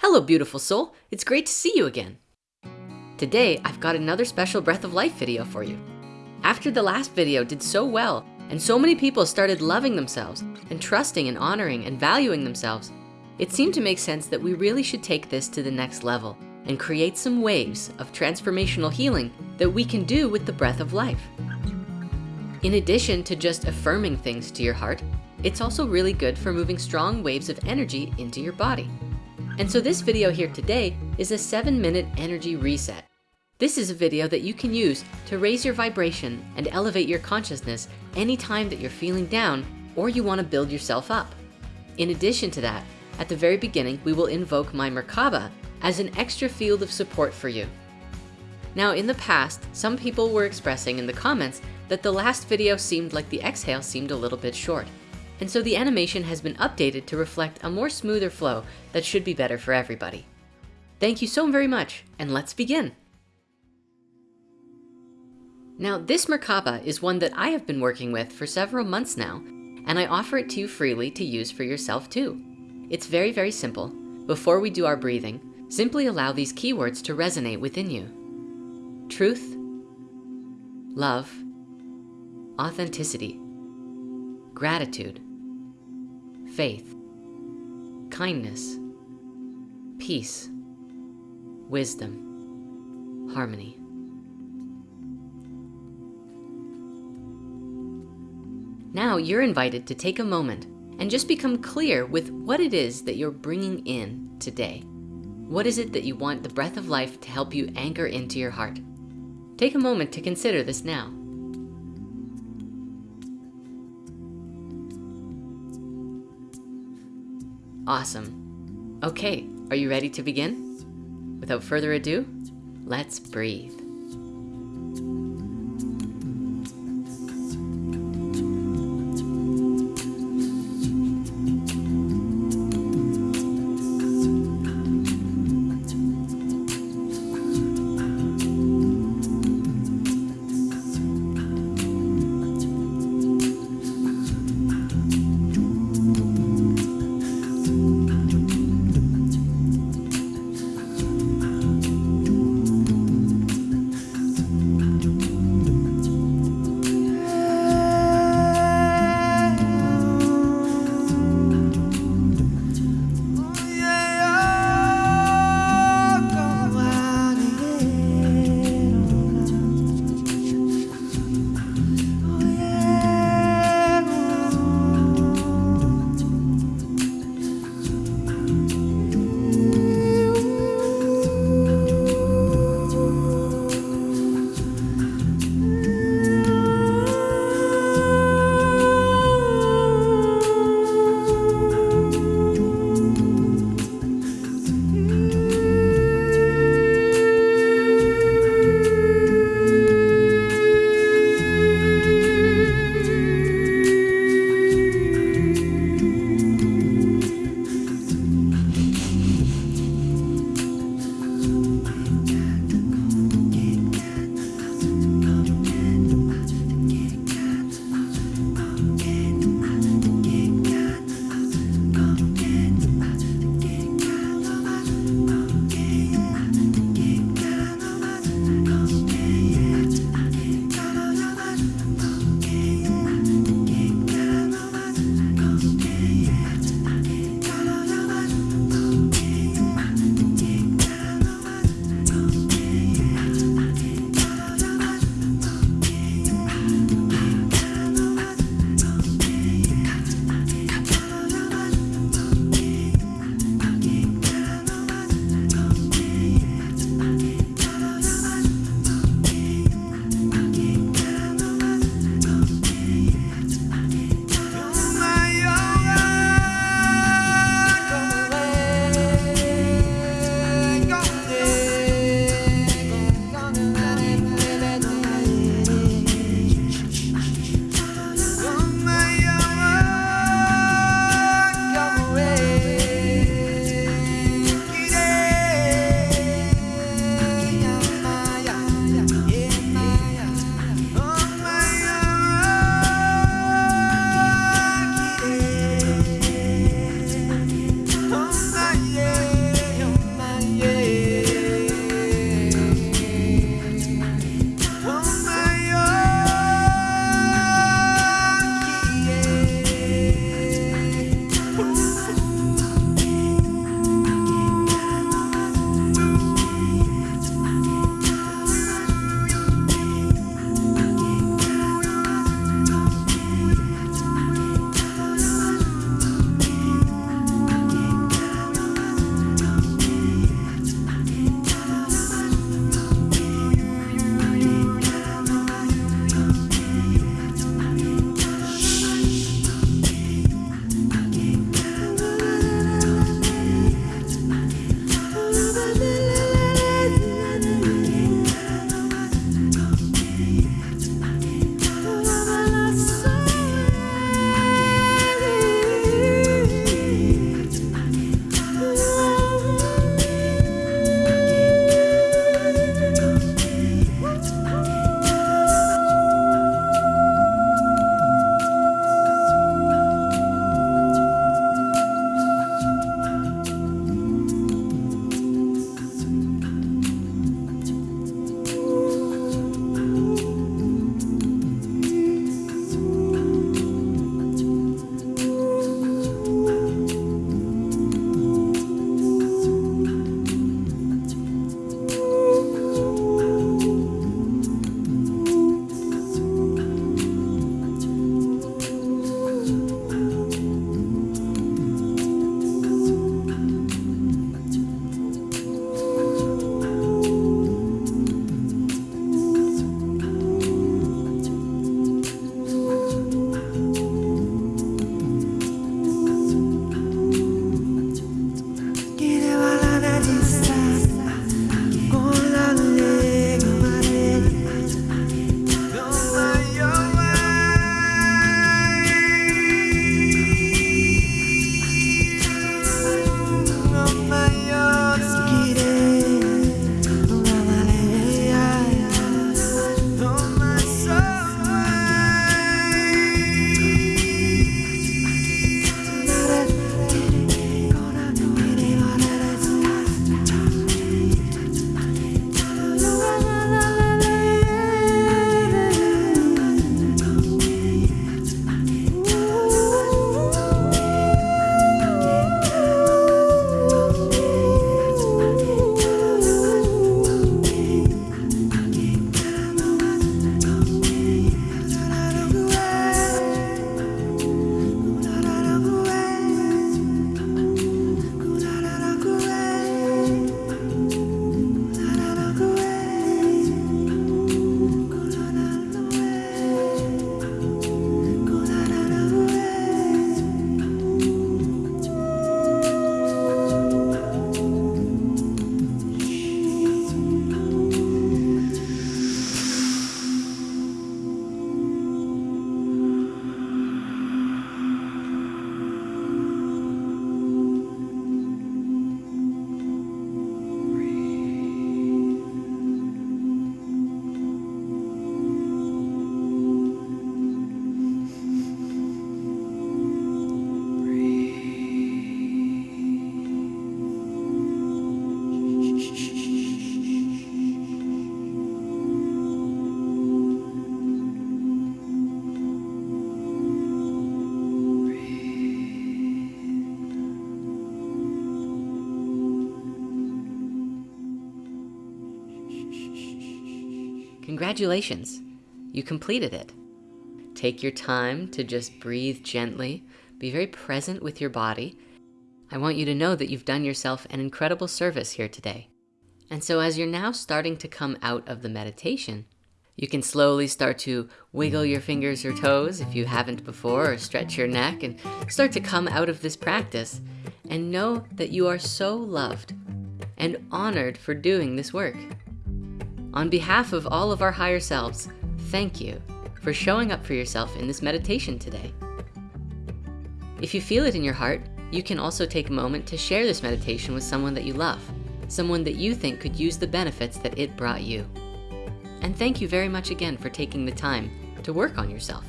Hello, beautiful soul. It's great to see you again. Today, I've got another special Breath of Life video for you. After the last video did so well, and so many people started loving themselves and trusting and honoring and valuing themselves, it seemed to make sense that we really should take this to the next level and create some waves of transformational healing that we can do with the breath of life. In addition to just affirming things to your heart, it's also really good for moving strong waves of energy into your body. And so this video here today is a seven minute energy reset. This is a video that you can use to raise your vibration and elevate your consciousness anytime that you're feeling down or you wanna build yourself up. In addition to that, at the very beginning, we will invoke my Merkaba as an extra field of support for you. Now in the past, some people were expressing in the comments that the last video seemed like the exhale seemed a little bit short. And so the animation has been updated to reflect a more smoother flow that should be better for everybody. Thank you so very much, and let's begin. Now, this Merkaba is one that I have been working with for several months now, and I offer it to you freely to use for yourself too. It's very, very simple. Before we do our breathing, simply allow these keywords to resonate within you. Truth, love, authenticity, gratitude, faith, kindness, peace, wisdom, harmony. Now you're invited to take a moment and just become clear with what it is that you're bringing in today. What is it that you want the breath of life to help you anchor into your heart? Take a moment to consider this now. Awesome. Okay, are you ready to begin? Without further ado, let's breathe. Congratulations, you completed it. Take your time to just breathe gently, be very present with your body. I want you to know that you've done yourself an incredible service here today. And so as you're now starting to come out of the meditation, you can slowly start to wiggle your fingers or toes if you haven't before, or stretch your neck and start to come out of this practice and know that you are so loved and honored for doing this work. On behalf of all of our higher selves, thank you for showing up for yourself in this meditation today. If you feel it in your heart, you can also take a moment to share this meditation with someone that you love, someone that you think could use the benefits that it brought you. And thank you very much again for taking the time to work on yourself.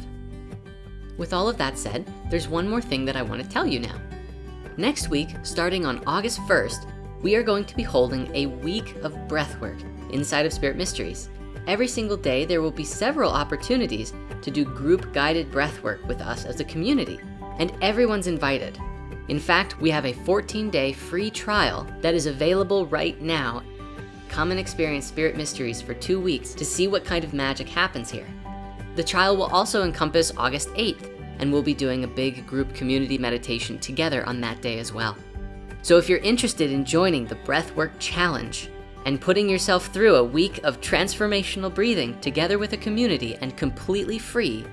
With all of that said, there's one more thing that I wanna tell you now. Next week, starting on August 1st, we are going to be holding a week of breathwork inside of Spirit Mysteries. Every single day, there will be several opportunities to do group guided breathwork with us as a community, and everyone's invited. In fact, we have a 14 day free trial that is available right now Come and experience Spirit Mysteries for two weeks to see what kind of magic happens here. The trial will also encompass August 8th, and we'll be doing a big group community meditation together on that day as well. So if you're interested in joining the Breathwork Challenge and putting yourself through a week of transformational breathing together with a community and completely free,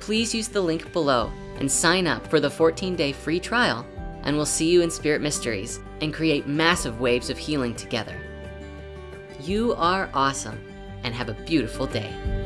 please use the link below and sign up for the 14-day free trial and we'll see you in Spirit Mysteries and create massive waves of healing together. You are awesome and have a beautiful day.